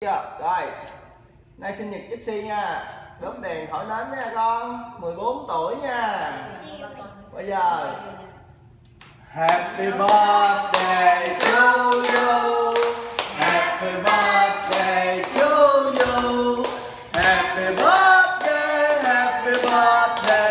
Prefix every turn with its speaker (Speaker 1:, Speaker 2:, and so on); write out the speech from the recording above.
Speaker 1: chưa rồi. Nay sinh nhật Jixi nha. Đốm đèn thổi nến nha, con. 14 tuổi nha. Bây giờ. Happy birthday to you. Happy birthday to you. Happy birthday happy birthday.